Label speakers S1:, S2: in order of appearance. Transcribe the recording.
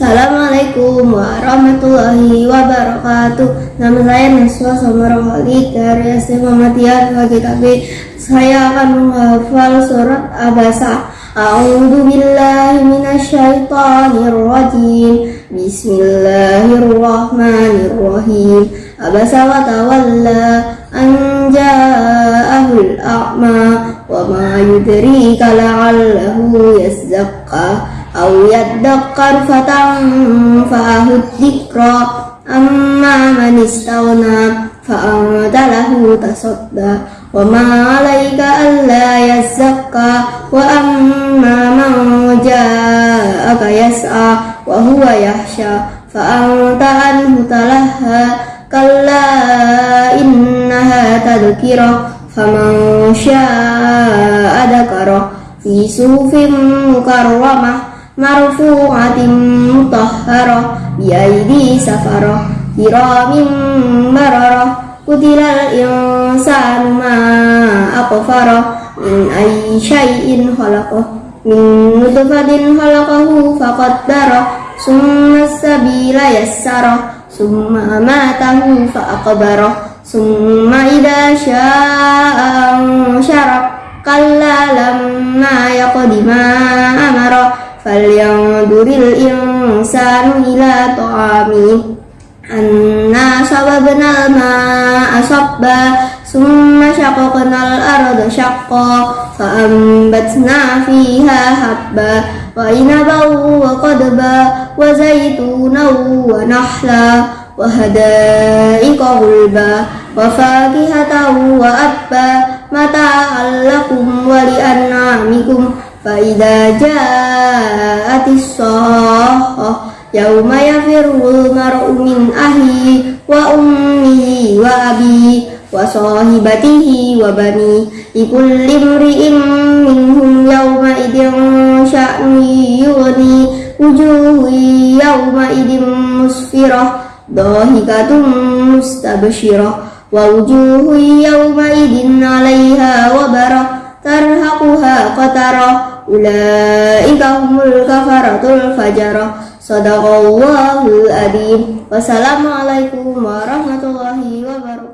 S1: Assalamualaikum warahmatullahi wabarakatuh. Nama saya Naswa Samarang Khalid dari SD Muhammadiyah KGKB Saya akan menghafal surat Abasa. A'udhu billahi minasyaitanir rajim Bismillahirrahmanirrahim. Abasa wa tawalla Anja'ahul a'ma Wa ma yudrika la'allahu yazzaqqa أو يدكر فتنفعه الذكرى أما من استغنى فأنت له تصدى وما عليك ألا يزكى وأما من جاءك يسعى وهو يخشى فأنت عنه تلهى كلا إنها تذكرة فمن شاء ذكره في صوف مكرمه marfu'atin mutahharah biaidi safarah kiramin bararah kutilal insanu ma aqfarah min ayyi syai'in khalaqah min nutfatin khalaqahu faqaddarah summa sabila yassarah summa amatahu faqbarah summa idha syaa'a falyanzuril insanu ila ta'ami anna sababna ma'a sabba summa syaqaqnal arda syaqqa fa'ambatna fiha habba wa inaban wa qadba wa zaytunan wa nahla wa hada'iqa gulba wa fakihatan wa abba mata'an lakum wa li'an'amikum فإذا جاءت الصاخة يوم يفر المرء من أهله وأمه وأبيه وصاحبته وبنيه لكل امرئ منهم يومئذ شأن يغني وجوه يومئذ مسفرة ضاحكة مستبشرة ووجوه يومئذ عليها وبرة ترهقها قترة ulaika humul kafaratul fajarah sadaqallahul adzim wassalamualaikum warahmatullahi wabarakatuh